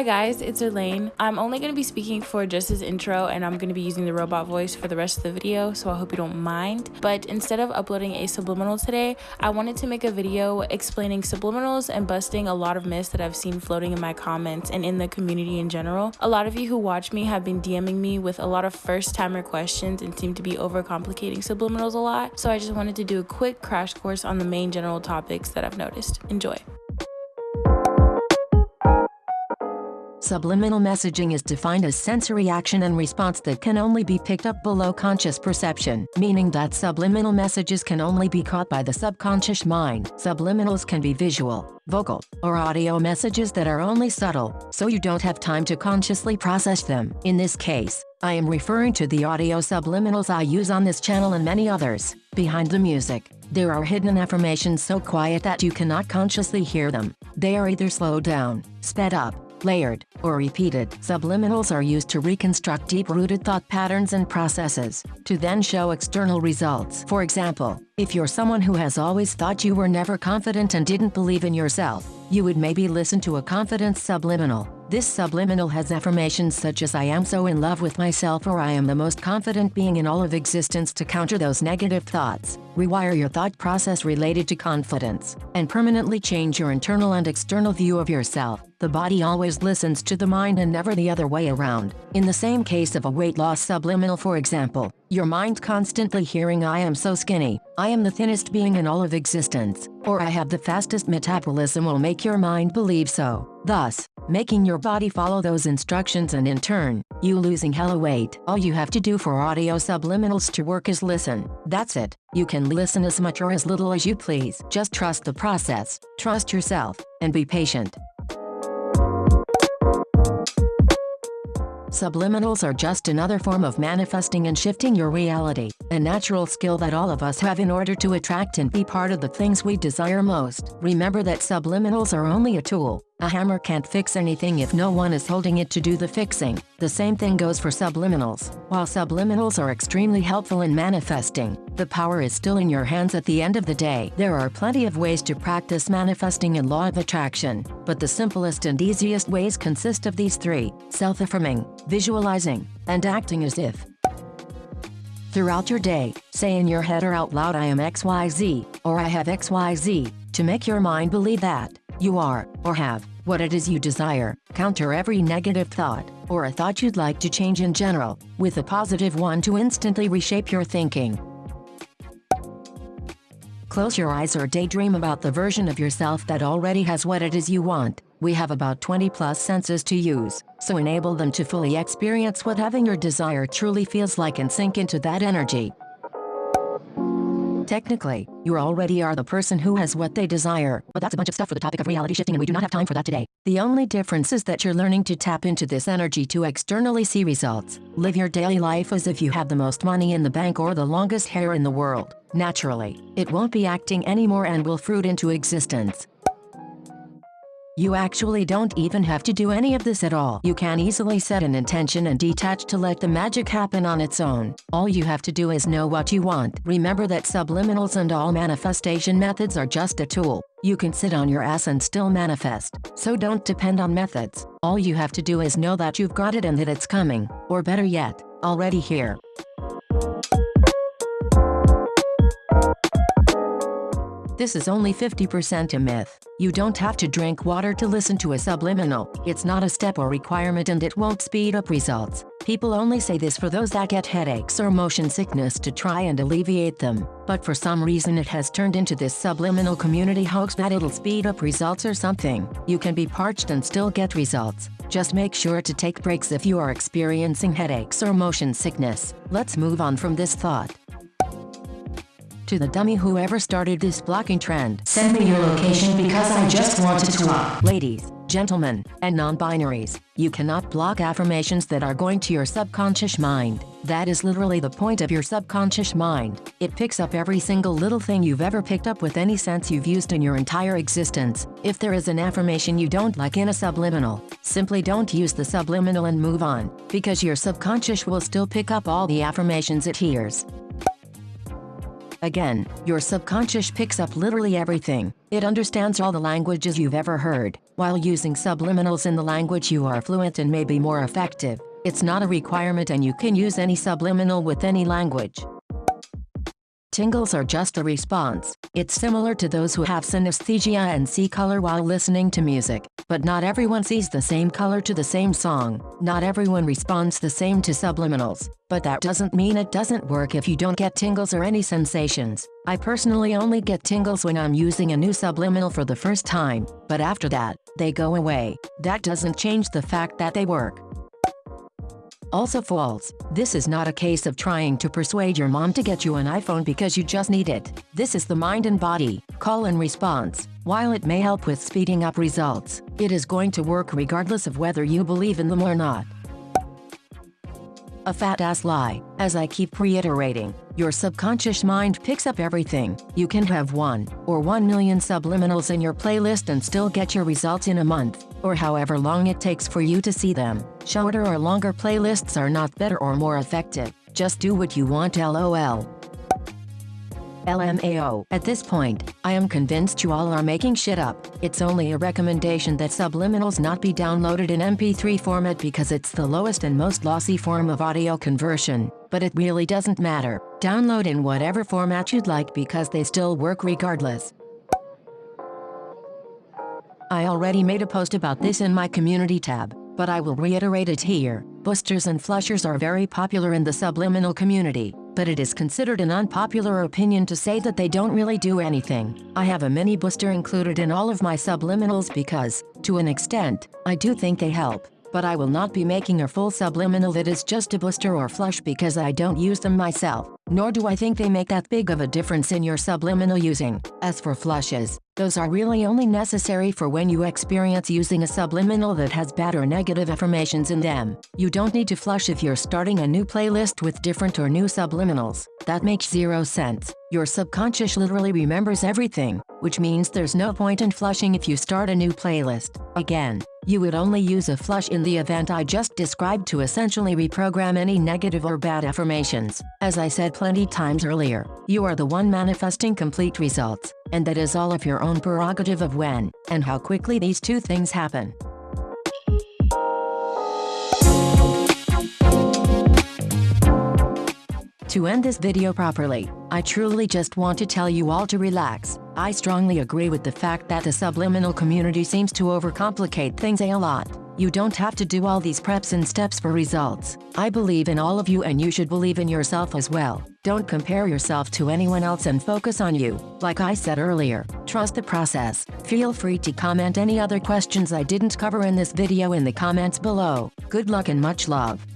Hi guys, it's Elaine. I'm only going to be speaking for just this intro and I'm going to be using the robot voice for the rest of the video, so I hope you don't mind. But instead of uploading a subliminal today, I wanted to make a video explaining subliminals and busting a lot of myths that I've seen floating in my comments and in the community in general. A lot of you who watch me have been DMing me with a lot of first timer questions and seem to be overcomplicating subliminals a lot, so I just wanted to do a quick crash course on the main general topics that I've noticed. Enjoy. Subliminal messaging is defined as sensory action and response that can only be picked up below conscious perception, meaning that subliminal messages can only be caught by the subconscious mind. Subliminals can be visual, vocal, or audio messages that are only subtle, so you don't have time to consciously process them. In this case, I am referring to the audio subliminals I use on this channel and many others. Behind the music, there are hidden affirmations so quiet that you cannot consciously hear them. They are either slowed down, sped up, layered, or repeated. Subliminals are used to reconstruct deep-rooted thought patterns and processes, to then show external results. For example, if you're someone who has always thought you were never confident and didn't believe in yourself, you would maybe listen to a confidence subliminal. This subliminal has affirmations such as I am so in love with myself or I am the most confident being in all of existence to counter those negative thoughts, rewire your thought process related to confidence, and permanently change your internal and external view of yourself. The body always listens to the mind and never the other way around. In the same case of a weight loss subliminal for example, your mind constantly hearing I am so skinny, I am the thinnest being in all of existence, or I have the fastest metabolism will make your mind believe so, thus, making your body follow those instructions and in turn, you losing hella weight. All you have to do for audio subliminals to work is listen. That's it. You can listen as much or as little as you please. Just trust the process, trust yourself, and be patient. Subliminals are just another form of manifesting and shifting your reality, a natural skill that all of us have in order to attract and be part of the things we desire most. Remember that subliminals are only a tool, a hammer can't fix anything if no one is holding it to do the fixing. The same thing goes for subliminals. While subliminals are extremely helpful in manifesting, the power is still in your hands at the end of the day. There are plenty of ways to practice manifesting and law of attraction, but the simplest and easiest ways consist of these three, self-affirming, visualizing, and acting as if. Throughout your day, say in your head or out loud I am XYZ, or I have XYZ, to make your mind believe that you are, or have, what it is you desire. Counter every negative thought, or a thought you'd like to change in general, with a positive one to instantly reshape your thinking. Close your eyes or daydream about the version of yourself that already has what it is you want. We have about 20 plus senses to use, so enable them to fully experience what having your desire truly feels like and sink into that energy. Technically, you already are the person who has what they desire, but that's a bunch of stuff for the topic of reality shifting and we do not have time for that today. The only difference is that you're learning to tap into this energy to externally see results. Live your daily life as if you have the most money in the bank or the longest hair in the world. Naturally, it won't be acting anymore and will fruit into existence. You actually don't even have to do any of this at all. You can easily set an intention and detach to let the magic happen on its own. All you have to do is know what you want. Remember that subliminals and all manifestation methods are just a tool. You can sit on your ass and still manifest. So don't depend on methods. All you have to do is know that you've got it and that it's coming. Or better yet, already here. This is only 50% a myth. You don't have to drink water to listen to a subliminal. It's not a step or requirement and it won't speed up results. People only say this for those that get headaches or motion sickness to try and alleviate them. But for some reason it has turned into this subliminal community hoax that it'll speed up results or something. You can be parched and still get results. Just make sure to take breaks if you are experiencing headaches or motion sickness. Let's move on from this thought to the dummy whoever started this blocking trend. Send me your location because I just wanted to walk. Ladies, gentlemen, and non-binaries, you cannot block affirmations that are going to your subconscious mind. That is literally the point of your subconscious mind. It picks up every single little thing you've ever picked up with any sense you've used in your entire existence. If there is an affirmation you don't like in a subliminal, simply don't use the subliminal and move on, because your subconscious will still pick up all the affirmations it hears. Again, your subconscious picks up literally everything. It understands all the languages you've ever heard. While using subliminals in the language you are fluent in may be more effective, it's not a requirement and you can use any subliminal with any language. Tingles are just a response. It's similar to those who have synesthesia and see color while listening to music, but not everyone sees the same color to the same song. Not everyone responds the same to subliminals, but that doesn't mean it doesn't work if you don't get tingles or any sensations. I personally only get tingles when I'm using a new subliminal for the first time, but after that, they go away. That doesn't change the fact that they work. Also false. This is not a case of trying to persuade your mom to get you an iPhone because you just need it. This is the mind and body, call and response. While it may help with speeding up results, it is going to work regardless of whether you believe in them or not. A fat ass lie. As I keep reiterating, your subconscious mind picks up everything. You can have one or one million subliminals in your playlist and still get your results in a month, or however long it takes for you to see them. Shorter or longer playlists are not better or more effective. Just do what you want lol. LMAO. At this point, I am convinced you all are making shit up. It's only a recommendation that subliminals not be downloaded in MP3 format because it's the lowest and most lossy form of audio conversion. But it really doesn't matter. Download in whatever format you'd like because they still work regardless. I already made a post about this in my community tab, but I will reiterate it here. Boosters and flushers are very popular in the subliminal community but it is considered an unpopular opinion to say that they don't really do anything. I have a mini booster included in all of my subliminals because, to an extent, I do think they help. But I will not be making a full subliminal that is just a booster or flush because I don't use them myself, nor do I think they make that big of a difference in your subliminal using. As for flushes, those are really only necessary for when you experience using a subliminal that has bad or negative affirmations in them. You don't need to flush if you're starting a new playlist with different or new subliminals. That makes zero sense. Your subconscious literally remembers everything, which means there's no point in flushing if you start a new playlist. Again, you would only use a flush in the event I just described to essentially reprogram any negative or bad affirmations. As I said plenty times earlier, you are the one manifesting complete results, and that is all of your own prerogative of when and how quickly these two things happen. To end this video properly, I truly just want to tell you all to relax. I strongly agree with the fact that the subliminal community seems to overcomplicate things a lot. You don't have to do all these preps and steps for results. I believe in all of you and you should believe in yourself as well. Don't compare yourself to anyone else and focus on you. Like I said earlier, trust the process. Feel free to comment any other questions I didn't cover in this video in the comments below. Good luck and much love.